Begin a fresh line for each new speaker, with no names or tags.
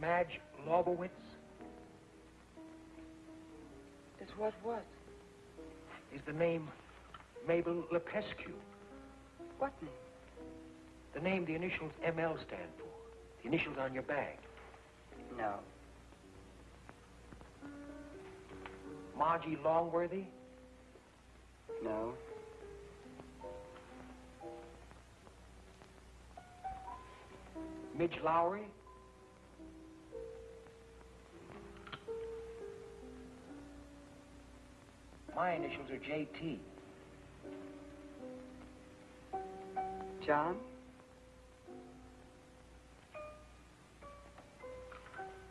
Madge Lobowitz?
Is what what?
Is the name Mabel Lepescu?
What name?
The name the initials ML stand for. The initials on your bag.
No.
Margie Longworthy?
No.
Midge Lowry? My initials are JT.
John?